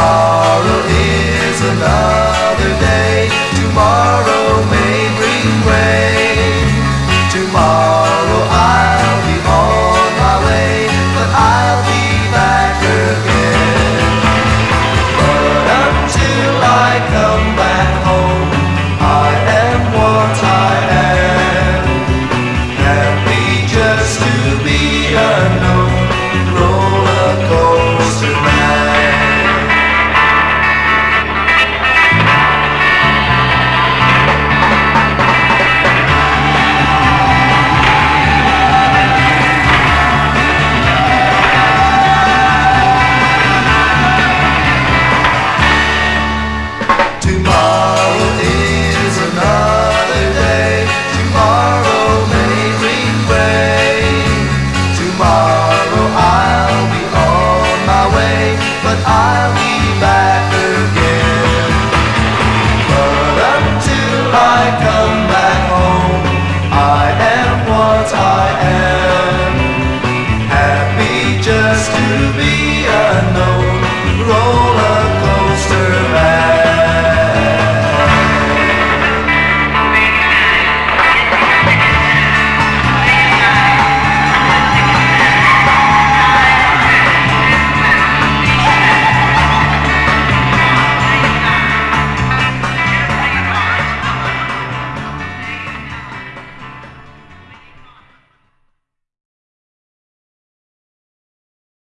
tomorrow is another.